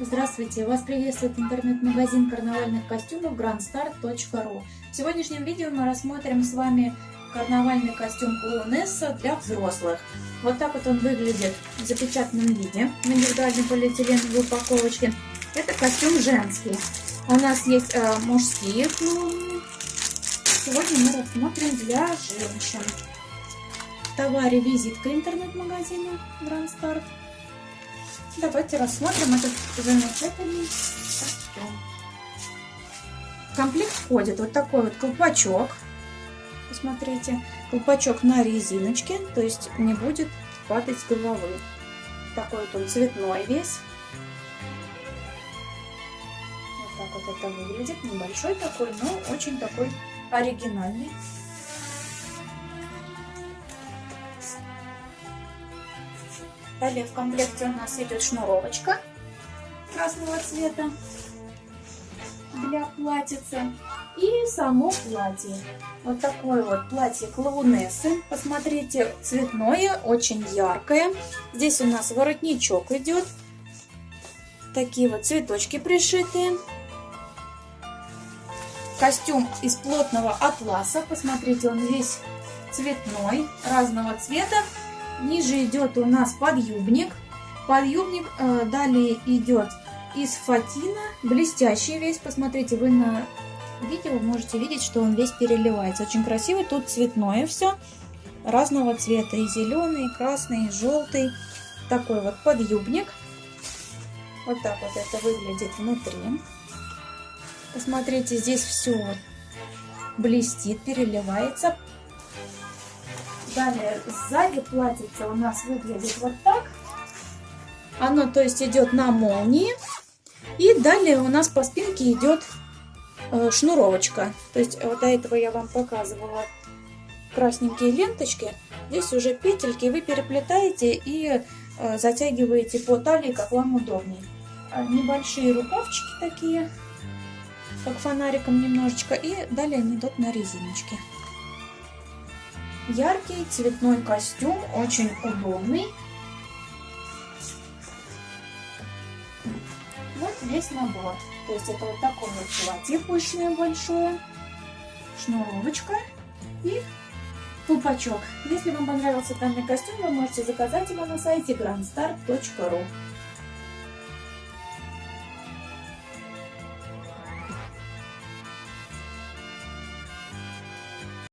Здравствуйте! Вас приветствует интернет-магазин карнавальных костюмов grandstar.ru В сегодняшнем видео мы рассмотрим с вами карнавальный костюм клоунесса для взрослых. Вот так вот он выглядит в запечатанном виде, в индивидуальной полиэтиленовой упаковочке. Это костюм женский. У нас есть э, мужские клоуны. Сегодня мы рассмотрим для женщин. Товаре визитка интернет-магазина Grand Start. Давайте рассмотрим этот замечательный костюм. В комплект входит вот такой вот колпачок. Посмотрите, колпачок на резиночке, то есть не будет падать с головы. Такой вот он цветной весь. Вот так вот это выглядит. Небольшой такой, но очень такой оригинальный. Далее в комплекте у нас идет шнуровочка красного цвета для платьица и само платье. Вот такое вот платье клоунессы. Посмотрите, цветное, очень яркое. Здесь у нас воротничок идет. Такие вот цветочки пришитые. Костюм из плотного атласа. Посмотрите, он весь цветной, разного цвета. Ниже идет у нас подъюбник. Подъюбник э, далее идет из фатина, блестящий весь. Посмотрите, вы на видео можете видеть, что он весь переливается. Очень красивый, тут цветное все, разного цвета. И зеленый, и красный, и желтый. Такой вот подъюбник. Вот так вот это выглядит внутри. Посмотрите, здесь все блестит, переливается. Далее сзади платьице у нас выглядит вот так. Оно, то есть, идет на молнии. И далее у нас по спинке идет э, шнуровочка. То есть, вот до этого я вам показывала красненькие ленточки. Здесь уже петельки вы переплетаете и э, затягиваете по талии, как вам удобнее. А небольшие рукавчики такие, как фонариком немножечко. И далее они идут на резиночке. Яркий цветной костюм, очень удобный. Вот весь набор. То есть это вот такое вот платье пышное большое, шнуровочка и колпачок. Если вам понравился данный костюм, вы можете заказать его на сайте grandstar.ru.